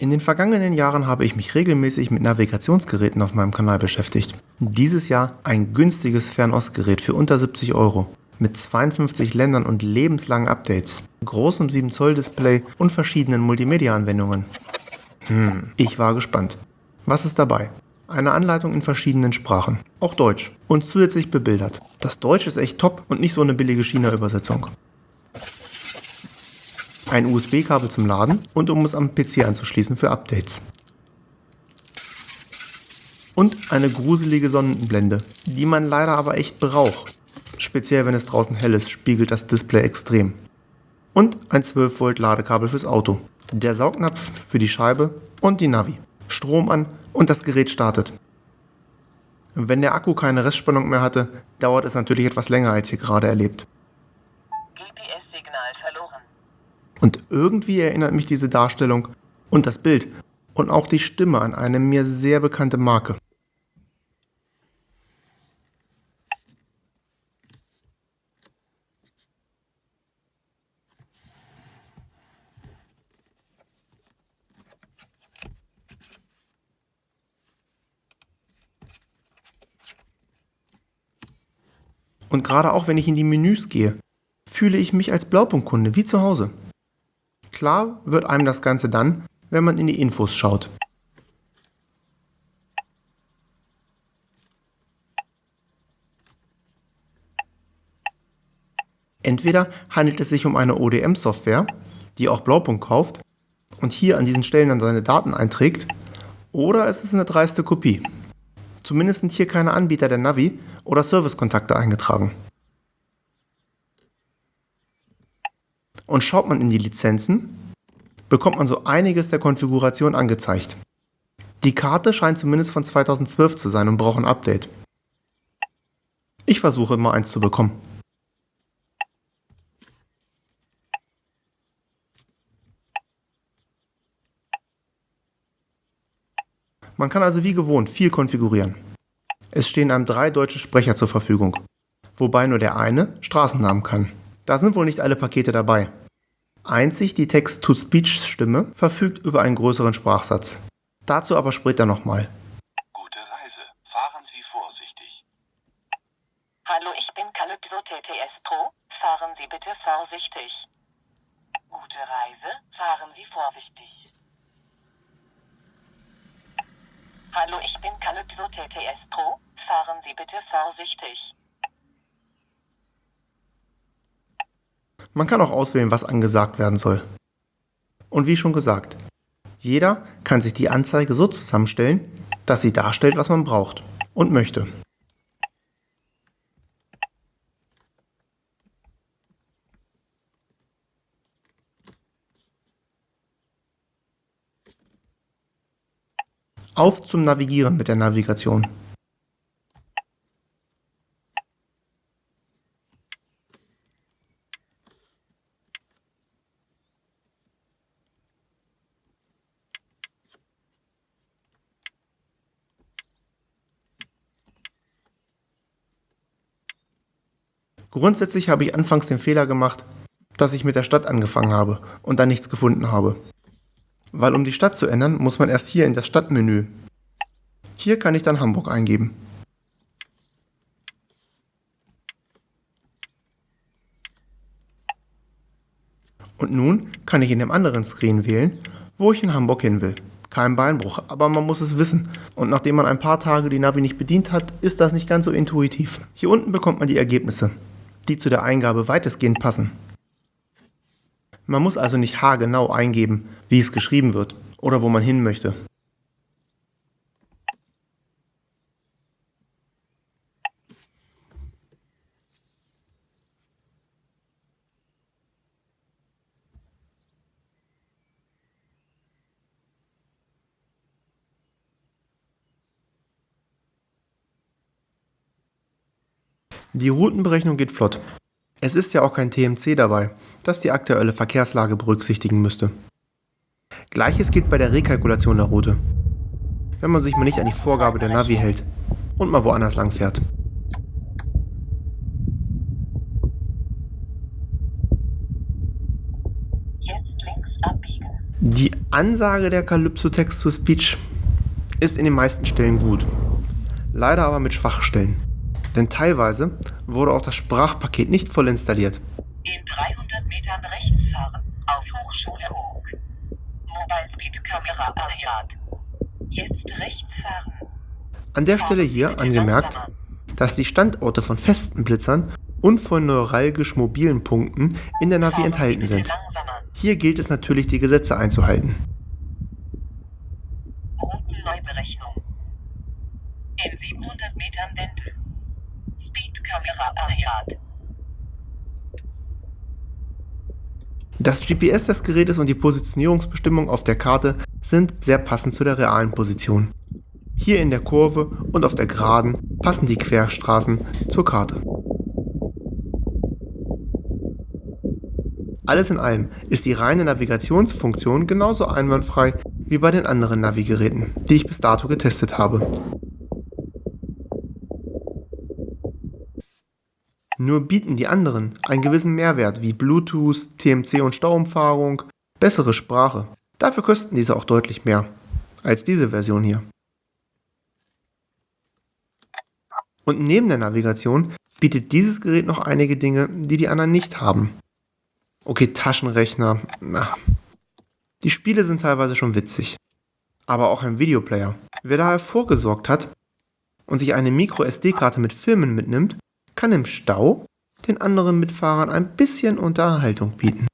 In den vergangenen Jahren habe ich mich regelmäßig mit Navigationsgeräten auf meinem Kanal beschäftigt. Dieses Jahr ein günstiges Fernostgerät für unter 70 Euro mit 52 Ländern und lebenslangen Updates, großem 7 Zoll Display und verschiedenen Multimedia-Anwendungen. Hm, ich war gespannt. Was ist dabei? Eine Anleitung in verschiedenen Sprachen, auch Deutsch und zusätzlich bebildert. Das Deutsch ist echt top und nicht so eine billige China-Übersetzung. Ein USB-Kabel zum Laden und um es am PC anzuschließen für Updates. Und eine gruselige Sonnenblende, die man leider aber echt braucht. Speziell wenn es draußen hell ist, spiegelt das Display extrem. Und ein 12 Volt Ladekabel fürs Auto. Der Saugnapf für die Scheibe und die Navi. Strom an und das Gerät startet. Wenn der Akku keine Restspannung mehr hatte, dauert es natürlich etwas länger als hier gerade erlebt. GPS-Signal. Und irgendwie erinnert mich diese Darstellung und das Bild und auch die Stimme an eine mir sehr bekannte Marke. Und gerade auch wenn ich in die Menüs gehe, fühle ich mich als Blaupunktkunde wie zu Hause. Klar wird einem das Ganze dann, wenn man in die Infos schaut. Entweder handelt es sich um eine ODM-Software, die auch Blaupunkt kauft und hier an diesen Stellen dann seine Daten einträgt, oder es ist eine dreiste Kopie. Zumindest sind hier keine Anbieter der Navi oder Servicekontakte eingetragen. Und schaut man in die Lizenzen, bekommt man so einiges der Konfiguration angezeigt. Die Karte scheint zumindest von 2012 zu sein und braucht ein Update. Ich versuche mal eins zu bekommen. Man kann also wie gewohnt viel konfigurieren. Es stehen einem drei deutsche Sprecher zur Verfügung, wobei nur der eine Straßennamen kann. Da sind wohl nicht alle Pakete dabei. Einzig die Text-to-Speech-Stimme verfügt über einen größeren Sprachsatz. Dazu aber später nochmal. Gute Reise. Fahren Sie vorsichtig. Hallo, ich bin Calypso TTS Pro. Fahren Sie bitte vorsichtig. Gute Reise. Fahren Sie vorsichtig. Hallo, ich bin Calypso TTS Pro. Fahren Sie bitte vorsichtig. Man kann auch auswählen, was angesagt werden soll. Und wie schon gesagt, jeder kann sich die Anzeige so zusammenstellen, dass sie darstellt, was man braucht und möchte. Auf zum Navigieren mit der Navigation. Grundsätzlich habe ich anfangs den Fehler gemacht, dass ich mit der Stadt angefangen habe und dann nichts gefunden habe. Weil um die Stadt zu ändern, muss man erst hier in das Stadtmenü. Hier kann ich dann Hamburg eingeben. Und nun kann ich in dem anderen Screen wählen, wo ich in Hamburg hin will. Kein Beinbruch, aber man muss es wissen. Und nachdem man ein paar Tage die Navi nicht bedient hat, ist das nicht ganz so intuitiv. Hier unten bekommt man die Ergebnisse, die zu der Eingabe weitestgehend passen. Man muss also nicht haargenau eingeben, wie es geschrieben wird oder wo man hin möchte. Die Routenberechnung geht flott. Es ist ja auch kein TMC dabei, das die aktuelle Verkehrslage berücksichtigen müsste. Gleiches gilt bei der Rekalkulation der Route. Wenn man sich mal nicht an die Vorgabe der Navi hält und mal woanders lang fährt. Die Ansage der Calypso Text-to-Speech ist in den meisten Stellen gut. Leider aber mit Schwachstellen. Denn teilweise wurde auch das Sprachpaket nicht voll installiert. In 300 Metern rechts fahren. Auf Hochschule Hoog. Mobile Speed Kamera Ayat. Jetzt rechts fahren. An der Stelle hier angemerkt, dass die Standorte von festen Blitzern und von neuralgisch mobilen Punkten in der Navi enthalten sind. Hier gilt es natürlich, die Gesetze einzuhalten. Routenneuberechnung. In 700 Metern Wendel. Ayat. Das GPS des Gerätes und die Positionierungsbestimmung auf der Karte sind sehr passend zu der realen Position. Hier in der Kurve und auf der Geraden passen die Querstraßen zur Karte. Alles in allem ist die reine Navigationsfunktion genauso einwandfrei wie bei den anderen Navigeräten, die ich bis dato getestet habe. Nur bieten die anderen einen gewissen Mehrwert wie Bluetooth, TMC und Stauumfahrung, bessere Sprache. Dafür kosten diese auch deutlich mehr als diese Version hier. Und neben der Navigation bietet dieses Gerät noch einige Dinge, die die anderen nicht haben. Okay, Taschenrechner. Na. Die Spiele sind teilweise schon witzig. Aber auch ein Videoplayer. Wer daher vorgesorgt hat und sich eine Micro-SD-Karte mit Filmen mitnimmt, kann im Stau den anderen Mitfahrern ein bisschen Unterhaltung bieten.